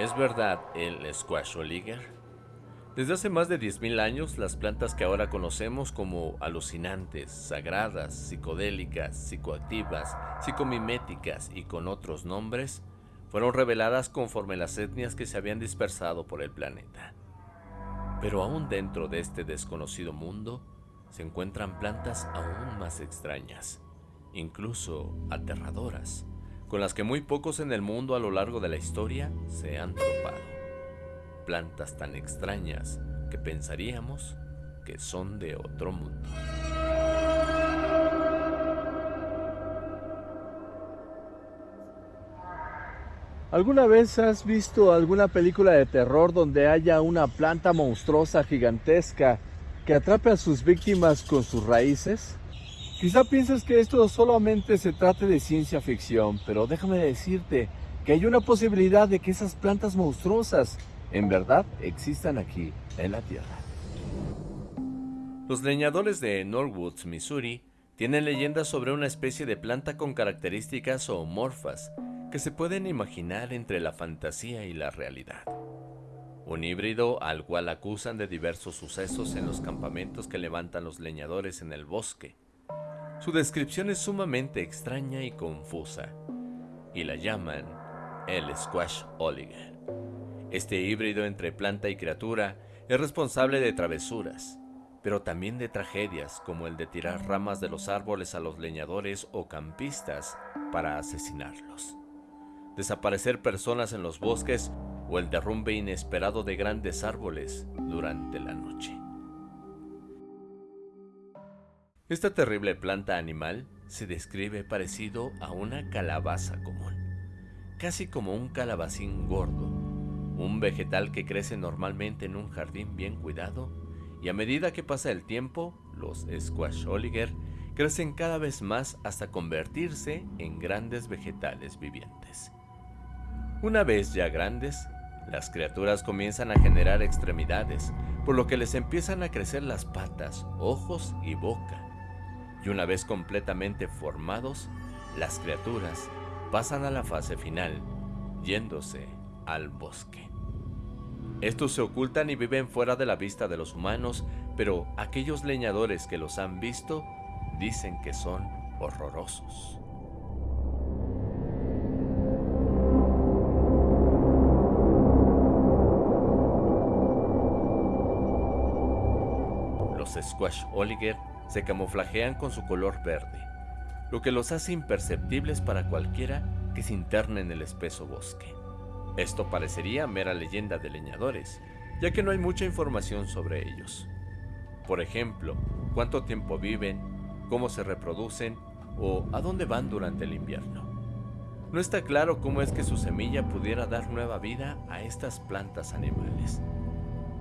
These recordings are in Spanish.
¿Es verdad el squash oliger? Desde hace más de 10.000 años, las plantas que ahora conocemos como alucinantes, sagradas, psicodélicas, psicoactivas, psicomiméticas y con otros nombres, fueron reveladas conforme las etnias que se habían dispersado por el planeta. Pero aún dentro de este desconocido mundo, se encuentran plantas aún más extrañas, incluso aterradoras, con las que muy pocos en el mundo a lo largo de la historia se han topado. Plantas tan extrañas que pensaríamos que son de otro mundo. ¿Alguna vez has visto alguna película de terror donde haya una planta monstruosa gigantesca que atrape a sus víctimas con sus raíces? Quizá pienses que esto solamente se trate de ciencia ficción, pero déjame decirte que hay una posibilidad de que esas plantas monstruosas en verdad existan aquí en la Tierra. Los leñadores de Norwoods, Missouri, tienen leyendas sobre una especie de planta con características zoomorfas que se pueden imaginar entre la fantasía y la realidad. Un híbrido al cual acusan de diversos sucesos en los campamentos que levantan los leñadores en el bosque, su descripción es sumamente extraña y confusa, y la llaman el Squash Oliger. Este híbrido entre planta y criatura es responsable de travesuras, pero también de tragedias como el de tirar ramas de los árboles a los leñadores o campistas para asesinarlos, desaparecer personas en los bosques o el derrumbe inesperado de grandes árboles durante la noche. Esta terrible planta animal se describe parecido a una calabaza común, casi como un calabacín gordo, un vegetal que crece normalmente en un jardín bien cuidado y a medida que pasa el tiempo, los squash oliger crecen cada vez más hasta convertirse en grandes vegetales vivientes. Una vez ya grandes, las criaturas comienzan a generar extremidades, por lo que les empiezan a crecer las patas, ojos y boca y una vez completamente formados, las criaturas pasan a la fase final, yéndose al bosque. Estos se ocultan y viven fuera de la vista de los humanos, pero aquellos leñadores que los han visto dicen que son horrorosos. Los Squash Oliger se camuflajean con su color verde, lo que los hace imperceptibles para cualquiera que se interne en el espeso bosque. Esto parecería mera leyenda de leñadores, ya que no hay mucha información sobre ellos. Por ejemplo, cuánto tiempo viven, cómo se reproducen o a dónde van durante el invierno. No está claro cómo es que su semilla pudiera dar nueva vida a estas plantas animales,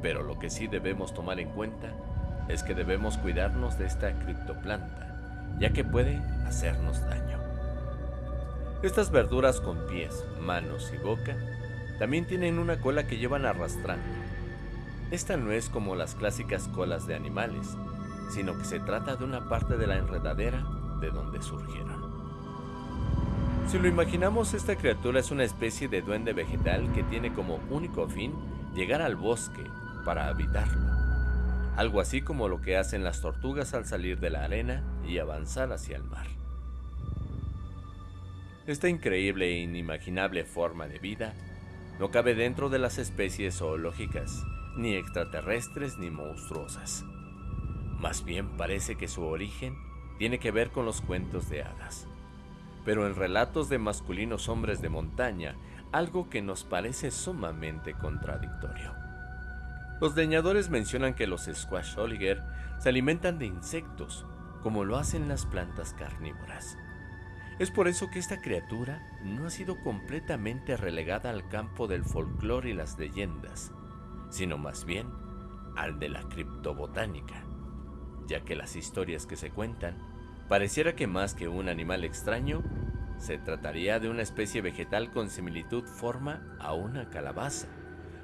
pero lo que sí debemos tomar en cuenta es que debemos cuidarnos de esta criptoplanta, ya que puede hacernos daño. Estas verduras con pies, manos y boca también tienen una cola que llevan arrastrando. Esta no es como las clásicas colas de animales, sino que se trata de una parte de la enredadera de donde surgieron. Si lo imaginamos, esta criatura es una especie de duende vegetal que tiene como único fin llegar al bosque para habitarlo algo así como lo que hacen las tortugas al salir de la arena y avanzar hacia el mar. Esta increíble e inimaginable forma de vida no cabe dentro de las especies zoológicas, ni extraterrestres ni monstruosas. Más bien parece que su origen tiene que ver con los cuentos de hadas. Pero en relatos de masculinos hombres de montaña, algo que nos parece sumamente contradictorio. Los leñadores mencionan que los squash oliger se alimentan de insectos, como lo hacen las plantas carnívoras. Es por eso que esta criatura no ha sido completamente relegada al campo del folclore y las leyendas, sino más bien al de la criptobotánica, ya que las historias que se cuentan pareciera que más que un animal extraño, se trataría de una especie vegetal con similitud forma a una calabaza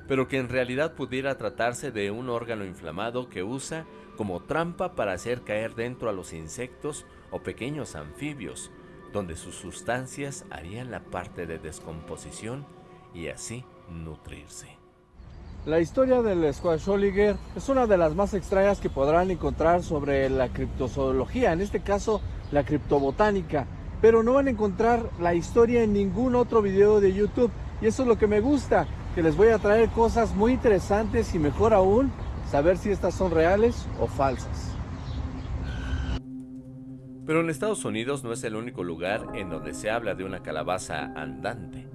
pero que en realidad pudiera tratarse de un órgano inflamado que usa como trampa para hacer caer dentro a los insectos o pequeños anfibios, donde sus sustancias harían la parte de descomposición y así nutrirse. La historia del Squasholiger es una de las más extrañas que podrán encontrar sobre la criptozoología, en este caso la criptobotánica, pero no van a encontrar la historia en ningún otro video de YouTube y eso es lo que me gusta, que les voy a traer cosas muy interesantes y mejor aún, saber si estas son reales o falsas. Pero en Estados Unidos no es el único lugar en donde se habla de una calabaza andante.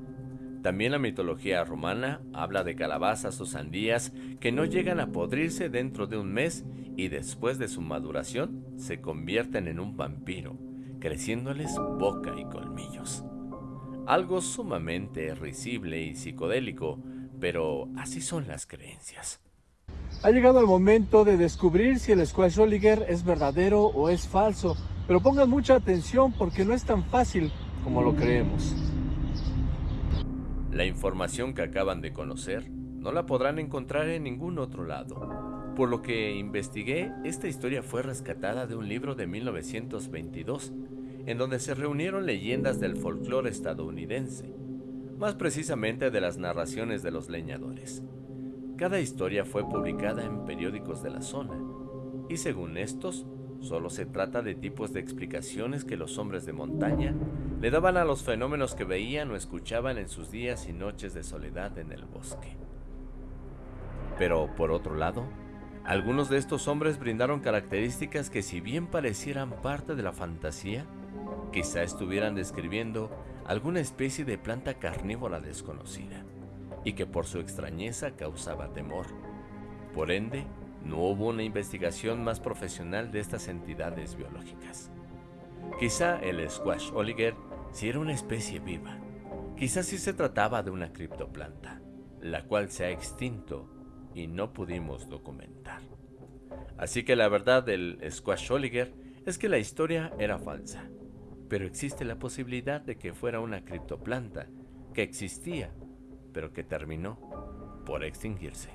También la mitología romana habla de calabazas o sandías que no llegan a podrirse dentro de un mes y después de su maduración se convierten en un vampiro, creciéndoles boca y colmillos. Algo sumamente risible y psicodélico, pero así son las creencias. Ha llegado el momento de descubrir si el Squash Oliger es verdadero o es falso, pero pongan mucha atención porque no es tan fácil como lo creemos. La información que acaban de conocer no la podrán encontrar en ningún otro lado. Por lo que investigué, esta historia fue rescatada de un libro de 1922, en donde se reunieron leyendas del folclore estadounidense, más precisamente de las narraciones de los leñadores. Cada historia fue publicada en periódicos de la zona, y según estos, Solo se trata de tipos de explicaciones que los hombres de montaña le daban a los fenómenos que veían o escuchaban en sus días y noches de soledad en el bosque. Pero por otro lado, algunos de estos hombres brindaron características que si bien parecieran parte de la fantasía, quizá estuvieran describiendo alguna especie de planta carnívora desconocida, y que por su extrañeza causaba temor. Por ende, no hubo una investigación más profesional de estas entidades biológicas. Quizá el squash oliger si era una especie viva. Quizá sí se trataba de una criptoplanta, la cual se ha extinto y no pudimos documentar. Así que la verdad del squash oliger es que la historia era falsa, pero existe la posibilidad de que fuera una criptoplanta que existía, pero que terminó por extinguirse.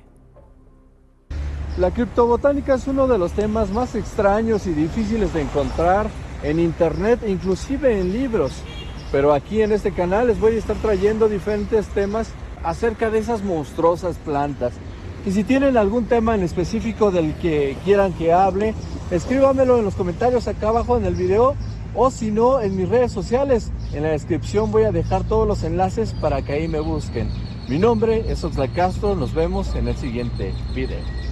La criptobotánica es uno de los temas más extraños y difíciles de encontrar en internet, inclusive en libros. Pero aquí en este canal les voy a estar trayendo diferentes temas acerca de esas monstruosas plantas. Y si tienen algún tema en específico del que quieran que hable, escríbamelo en los comentarios acá abajo en el video o si no en mis redes sociales. En la descripción voy a dejar todos los enlaces para que ahí me busquen. Mi nombre es Oxlack Castro, nos vemos en el siguiente video.